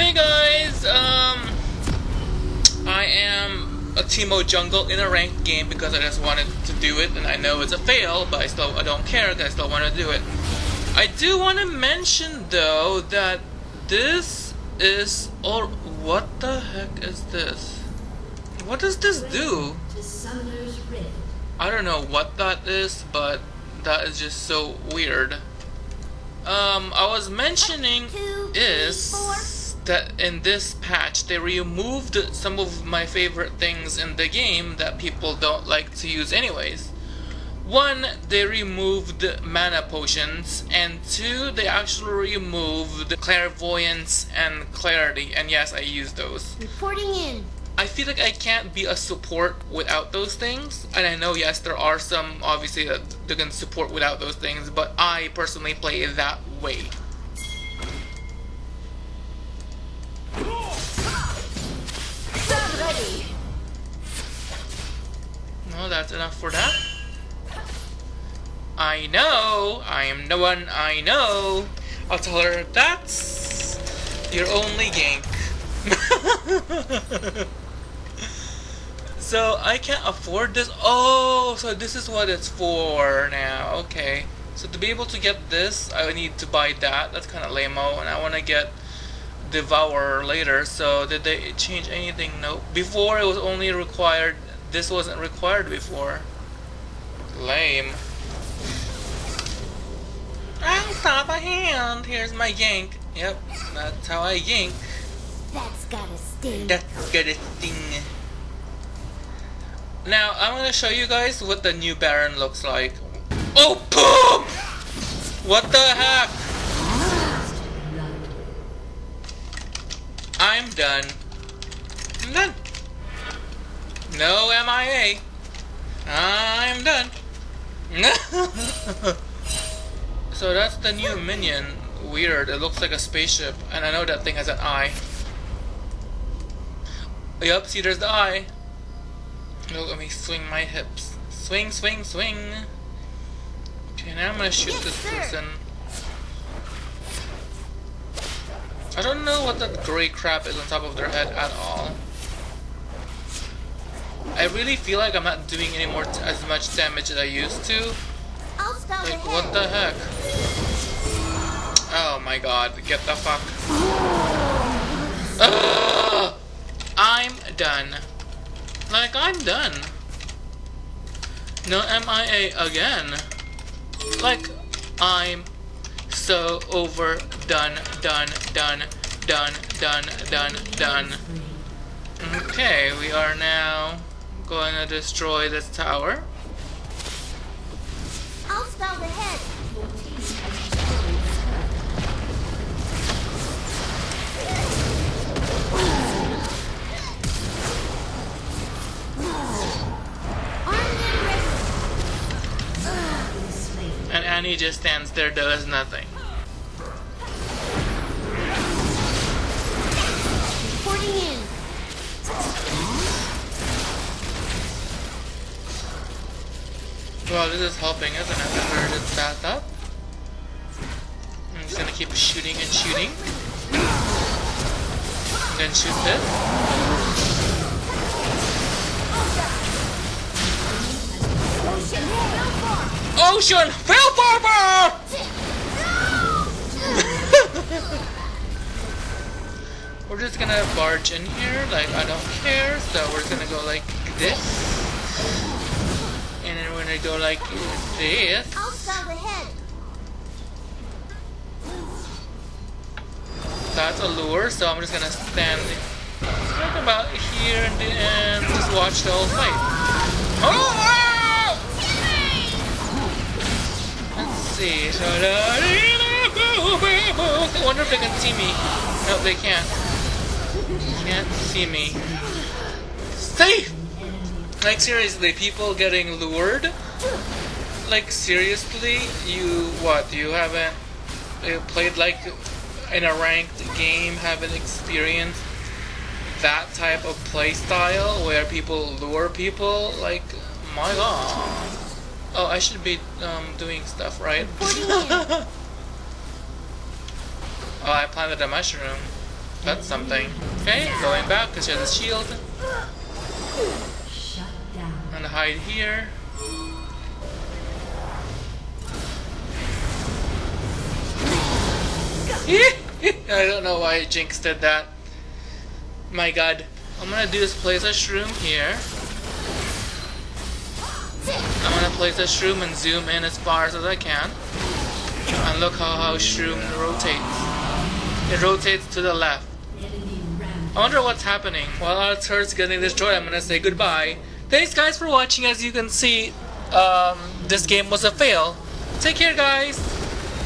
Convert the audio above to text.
Hey guys, um, I am a Teemo jungle in a ranked game because I just wanted to do it, and I know it's a fail, but I still I don't care. 'cause I still want to do it. I do want to mention though that this is or what the heck is this? What does this do? To Summoner's Rift. I don't know what that is, but that is just so weird. Um, I was mentioning Two, three, is four. That in this patch they removed some of my favorite things in the game that people don't like to use anyways. One, they removed mana potions, and two, they actually removed clairvoyance and clarity, and yes, I use those. Reporting in. I feel like I can't be a support without those things. And I know, yes, there are some obviously that they can support without those things, but I personally play that way. No, that's enough for that. I know, I am the one I know. I'll tell her that's your only gank. so I can't afford this. Oh, so this is what it's for now. Okay. So to be able to get this, I need to buy that. That's kind of lame-o, and I want to get Devour later. So did they change anything? No. Before it was only required. This wasn't required before. Lame. I'll stop a hand. Here's my yank. Yep, that's how I yank. That's gotta sting. That's gonna sting. Now, I'm gonna show you guys what the new Baron looks like. Oh, poop! What the heck? I'm done. I'm done. No MIA. I'm done. so that's the new minion. Weird. It looks like a spaceship, and I know that thing has an eye. Yup, see there's the eye. Look, let me swing my hips. Swing, swing, swing. Okay, now I'm gonna shoot Yes, this sir. person. I don't know what that gray crap is on top of their head at all. I really feel like I'm not doing any more t- as much damage as I used to. Like, what the heck? Oh my god, get the fuck. Ugh! I'm done. Like, I'm done. No MIA again. Like, I'm so over done, done, done, done, done, done, done. Okay, we are now going to destroy this tower. I'll stop ahead. Armed and ready. And Annie just stands there, does nothing. Reporting in. Well, this is helping, isn't it? I heard it's back up. I'm just gonna keep shooting and shooting. And then shoot this. Ocean. Ocean Hellbarber! we're just gonna barge in here, like I don't care. So we're just gonna go like this. We're go like this. I'll stop ahead. That's a lure, so I'm just gonna stand right about here and, and just watch the whole fight. Oh! wow! Let's see. I wonder if they can see me. No, they can't. Can't see me. Safe! Like seriously, people getting lured? Like seriously, you what? You haven't uh, played like in a ranked game, haven't experienced that type of playstyle where people lure people? Like, my god. Oh, I should be um, doing stuff, right? Oh, I planted a mushroom. That's something. Okay, going back because she has a shield. Shut down. I'm hide here. I don't know why Jinx did that. My god. I'm gonna do is place a shroom here. I'm gonna place a shroom and zoom in as far as I can. And look how, how shroom rotates. It rotates to the left. I wonder what's happening. While our turret's getting destroyed, I'm gonna say goodbye. Thanks guys for watching. As you can see, um, this game was a fail. Take care guys!